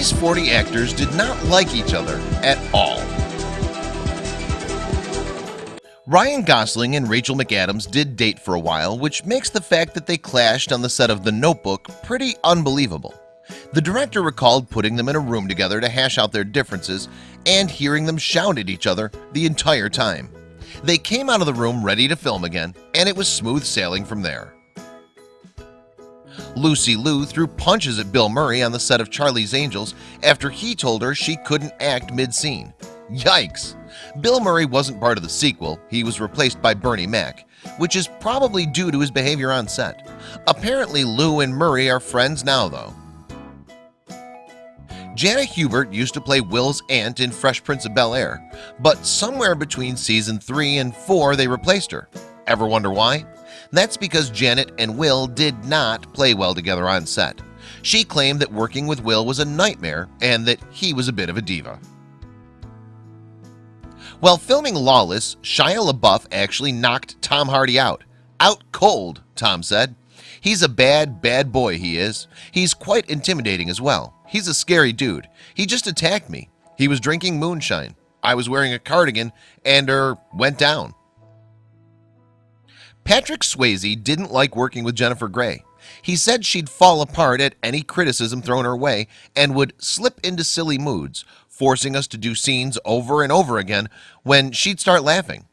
These 40 actors did not like each other at all. Ryan Gosling and Rachel McAdams did date for a while which makes the fact that they clashed on the set of the notebook pretty unbelievable. The director recalled putting them in a room together to hash out their differences and hearing them shout at each other the entire time. They came out of the room ready to film again and it was smooth sailing from there Lucy Liu threw punches at Bill Murray on the set of Charlie's Angels after he told her she couldn't act mid-scene. Yikes. Bill Murray wasn't part of the sequel. He was replaced by Bernie Mac which is probably due to his behavior on set. Apparently Liu and Murray are friends now though. Janet Hubert used to play Will's aunt in Fresh Prince of Bel-Air But somewhere between season 3 and 4 they replaced her. Ever wonder why? That's because Janet and Will did not play well together on set She claimed that working with Will was a nightmare and that he was a bit of a diva while filming Lawless, Shia LaBeouf actually knocked Tom Hardy out. Out cold, Tom said. He's a bad, bad boy, he is. He's quite intimidating as well. He's a scary dude. He just attacked me. He was drinking moonshine. I was wearing a cardigan and er went down. Patrick Swayze didn't like working with Jennifer Grey. He said she'd fall apart at any criticism thrown her way and would slip into silly moods forcing us to do scenes over and over again when she'd start laughing.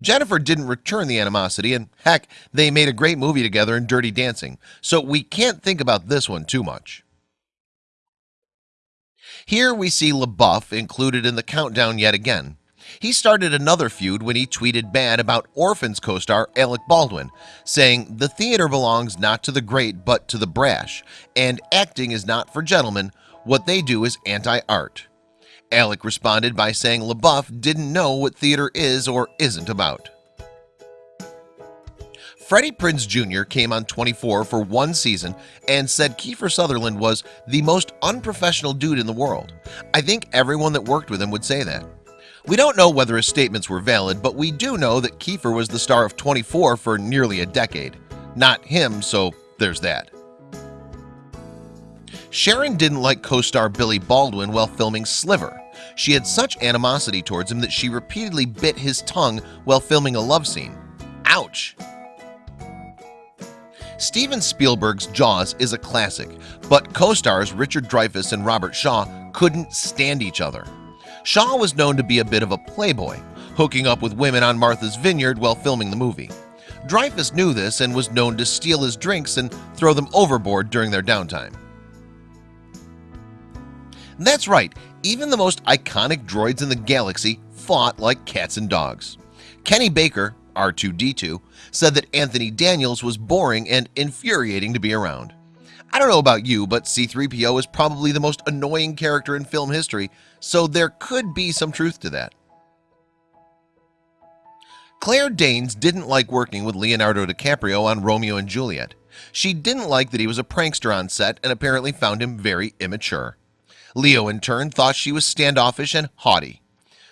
Jennifer didn't return the animosity and heck they made a great movie together in Dirty Dancing so we can't think about this one too much. Here we see LaBeouf included in the countdown yet again he started another feud when he tweeted bad about Orphans co-star Alec Baldwin saying the theater belongs not to the great but to the brash and acting is not for gentlemen. What they do is anti-art. Alec responded by saying LaBeouf didn't know what theater is or isn't about. Freddie Prinze Jr. came on 24 for one season and said Kiefer Sutherland was the most unprofessional dude in the world. I think everyone that worked with him would say that we don't know whether his statements were valid but we do know that Kiefer was the star of 24 for nearly a decade. Not him so there's that. Sharon didn't like co-star Billy Baldwin while filming Sliver. She had such animosity towards him that she repeatedly bit his tongue while filming a love scene. Ouch. Steven Spielberg's Jaws is a classic but co-stars Richard Dreyfuss and Robert Shaw couldn't stand each other Shaw was known to be a bit of a playboy hooking up with women on Martha's Vineyard while filming the movie. Dreyfuss knew this and was known to steal his drinks and throw them overboard during their downtime. That's right even the most iconic droids in the galaxy fought like cats and dogs. Kenny Baker R2D2 said that Anthony Daniels was boring and infuriating to be around I don't know about you but C3PO is probably the most annoying character in film history so there could be some truth to that. Claire Danes didn't like working with Leonardo DiCaprio on Romeo and Juliet. She didn't like that he was a prankster on set and apparently found him very immature. Leo in turn thought she was standoffish and haughty.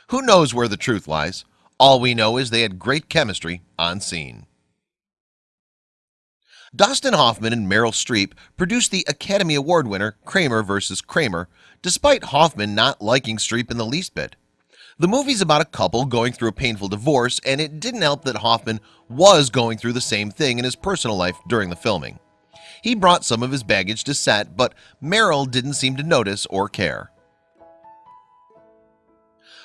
Who knows where the truth lies? All we know is they had great chemistry on scene Dustin Hoffman and Meryl Streep produced the Academy Award winner Kramer vs. Kramer despite Hoffman not liking Streep in the least bit the movie's about a couple going through a painful divorce and it didn't help that Hoffman was going through the same thing in his personal life during the filming he brought some of his baggage to set but Meryl didn't seem to notice or care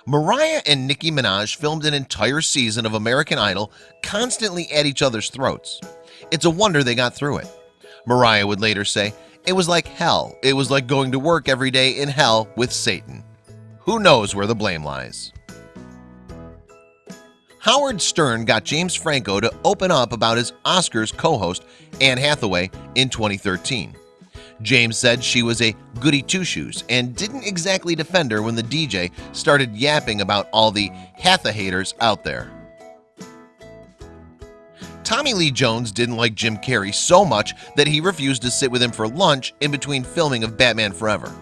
Mariah and Nicki Minaj filmed an entire season of American Idol constantly at each other's throats. It's a wonder they got through it. Mariah would later say it was like hell. It was like going to work every day in hell with Satan. Who knows where the blame lies? Howard Stern got James Franco to open up about his Oscars co-host Anne Hathaway in 2013 James said she was a goody two-shoes and didn't exactly defend her when the DJ started yapping about all the Hatha haters out there. Tommy Lee Jones didn't like Jim Carrey so much that he refused to sit with him for lunch in between filming of Batman Forever.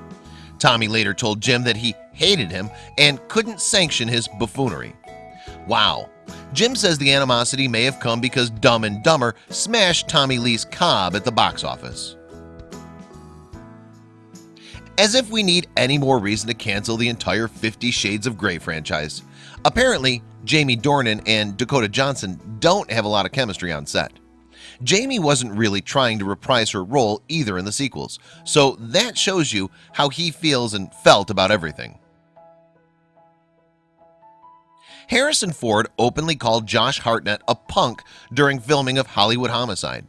Tommy later told Jim that he hated him and couldn't sanction his buffoonery. Wow. Jim says the animosity may have come because Dumb and Dumber smashed Tommy Lee's Cobb at the box office As if we need any more reason to cancel the entire 50 Shades of Grey franchise. Apparently Jamie Dornan and Dakota Johnson don't have a lot of chemistry on set. Jamie wasn't really trying to reprise her role either in the sequels So that shows you how he feels and felt about everything. Harrison Ford openly called Josh Hartnett a punk during filming of Hollywood Homicide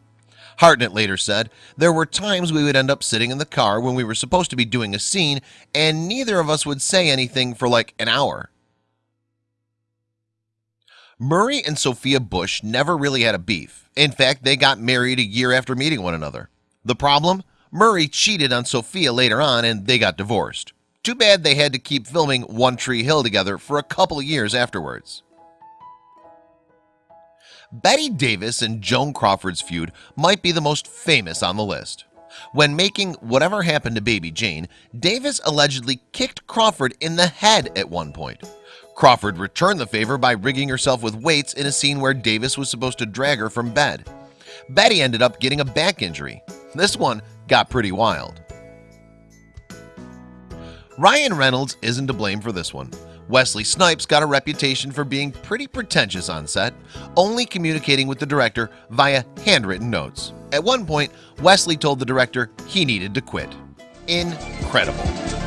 Hartnett later said there were times we would end up sitting in the car when we were supposed to be doing a scene and neither of us would say anything for like an hour. Murray and Sophia Bush never really had a beef. In fact, they got married a year after meeting one another. The problem? Murray cheated on Sophia later on and they got divorced. Too bad they had to keep filming One Tree Hill together for a couple of years afterwards Bette Davis and Joan Crawford's feud might be the most famous on the list. When making whatever happened to baby Jane Davis allegedly kicked Crawford in the head at one point. Crawford returned the favor by rigging herself with weights in a scene where Davis was supposed to drag her from bed. Bette ended up getting a back injury. This one got pretty wild. Ryan Reynolds isn't to blame for this one Wesley Snipes got a reputation for being pretty pretentious on set only communicating with the director via handwritten notes. At one point Wesley told the director he needed to quit. Incredible